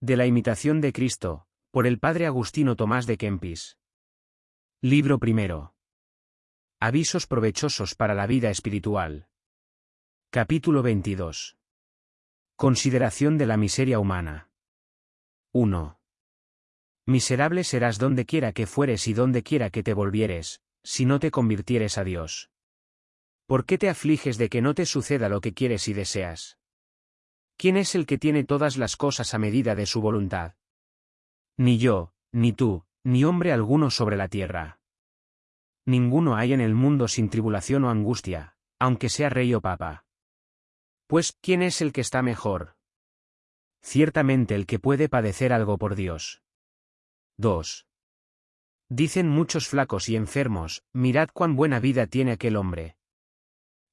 De la imitación de Cristo, por el padre Agustino Tomás de Kempis. Libro primero. Avisos provechosos para la vida espiritual. Capítulo 22. Consideración de la miseria humana. 1. Miserable serás donde quiera que fueres y donde quiera que te volvieres, si no te convirtieres a Dios. ¿Por qué te afliges de que no te suceda lo que quieres y deseas? ¿Quién es el que tiene todas las cosas a medida de su voluntad? Ni yo, ni tú, ni hombre alguno sobre la tierra. Ninguno hay en el mundo sin tribulación o angustia, aunque sea rey o papa. Pues, ¿quién es el que está mejor? Ciertamente el que puede padecer algo por Dios. 2. Dicen muchos flacos y enfermos, mirad cuán buena vida tiene aquel hombre.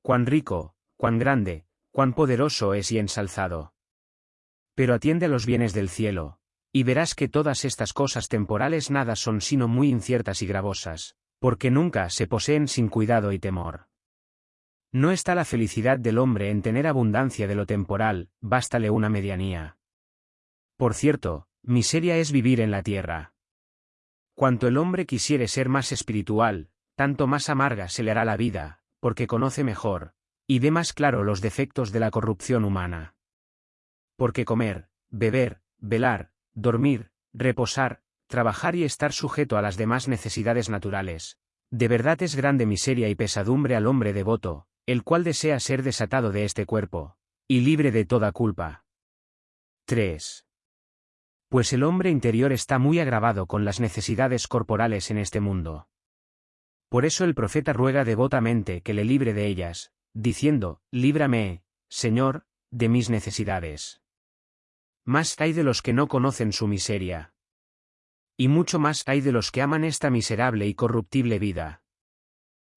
Cuán rico, cuán grande, cuán poderoso es y ensalzado. Pero atiende a los bienes del cielo, y verás que todas estas cosas temporales nada son sino muy inciertas y gravosas, porque nunca se poseen sin cuidado y temor. No está la felicidad del hombre en tener abundancia de lo temporal, bástale una medianía. Por cierto, miseria es vivir en la tierra. Cuanto el hombre quisiere ser más espiritual, tanto más amarga se le hará la vida, porque conoce mejor, y ve más claro los defectos de la corrupción humana. Porque comer, beber, velar, dormir, reposar, trabajar y estar sujeto a las demás necesidades naturales, de verdad es grande miseria y pesadumbre al hombre devoto, el cual desea ser desatado de este cuerpo, y libre de toda culpa. 3. Pues el hombre interior está muy agravado con las necesidades corporales en este mundo. Por eso el profeta ruega devotamente que le libre de ellas, diciendo, Líbrame, Señor, de mis necesidades. Más hay de los que no conocen su miseria. Y mucho más hay de los que aman esta miserable y corruptible vida.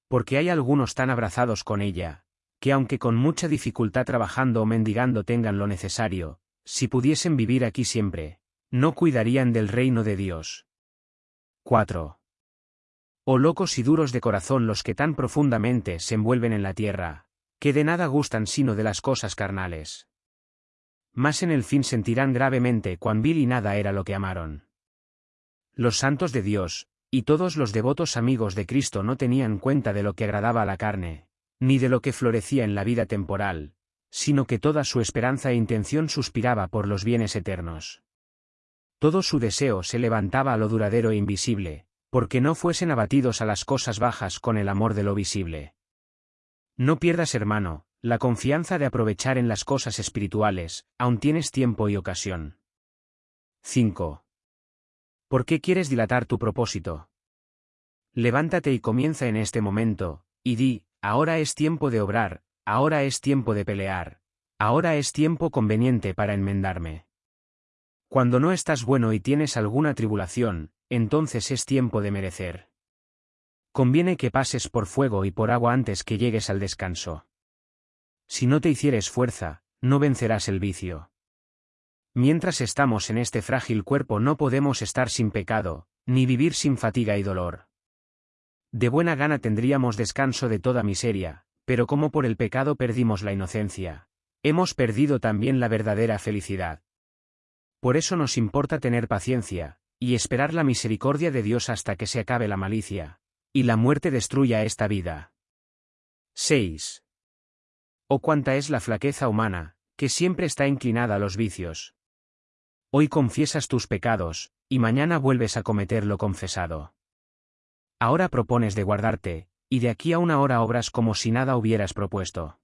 Porque hay algunos tan abrazados con ella, que aunque con mucha dificultad trabajando o mendigando tengan lo necesario, si pudiesen vivir aquí siempre, no cuidarían del reino de Dios. 4. Oh locos y duros de corazón los que tan profundamente se envuelven en la tierra, que de nada gustan sino de las cosas carnales. Más en el fin sentirán gravemente cuán vil y nada era lo que amaron. Los santos de Dios, y todos los devotos amigos de Cristo no tenían cuenta de lo que agradaba a la carne, ni de lo que florecía en la vida temporal, sino que toda su esperanza e intención suspiraba por los bienes eternos. Todo su deseo se levantaba a lo duradero e invisible, porque no fuesen abatidos a las cosas bajas con el amor de lo visible. No pierdas, hermano, la confianza de aprovechar en las cosas espirituales, aún tienes tiempo y ocasión. 5. ¿Por qué quieres dilatar tu propósito? Levántate y comienza en este momento, y di, ahora es tiempo de obrar, ahora es tiempo de pelear, ahora es tiempo conveniente para enmendarme. Cuando no estás bueno y tienes alguna tribulación, entonces es tiempo de merecer. Conviene que pases por fuego y por agua antes que llegues al descanso. Si no te hicieres fuerza, no vencerás el vicio. Mientras estamos en este frágil cuerpo no podemos estar sin pecado, ni vivir sin fatiga y dolor. De buena gana tendríamos descanso de toda miseria, pero como por el pecado perdimos la inocencia, hemos perdido también la verdadera felicidad. Por eso nos importa tener paciencia, y esperar la misericordia de Dios hasta que se acabe la malicia, y la muerte destruya esta vida. 6. Oh cuánta es la flaqueza humana, que siempre está inclinada a los vicios. Hoy confiesas tus pecados, y mañana vuelves a cometer lo confesado. Ahora propones de guardarte, y de aquí a una hora obras como si nada hubieras propuesto.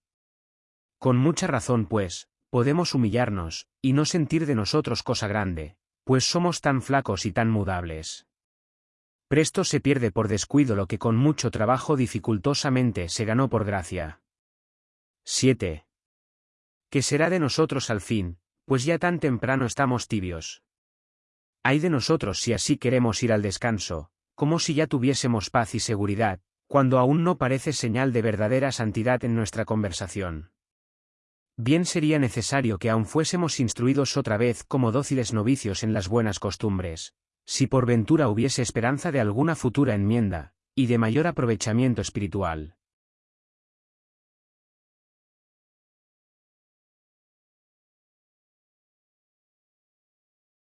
Con mucha razón, pues, podemos humillarnos, y no sentir de nosotros cosa grande, pues somos tan flacos y tan mudables. Presto se pierde por descuido lo que con mucho trabajo dificultosamente se ganó por gracia. 7. ¿Qué será de nosotros al fin, pues ya tan temprano estamos tibios? Hay de nosotros si así queremos ir al descanso, como si ya tuviésemos paz y seguridad, cuando aún no parece señal de verdadera santidad en nuestra conversación. Bien sería necesario que aún fuésemos instruidos otra vez como dóciles novicios en las buenas costumbres, si por ventura hubiese esperanza de alguna futura enmienda, y de mayor aprovechamiento espiritual.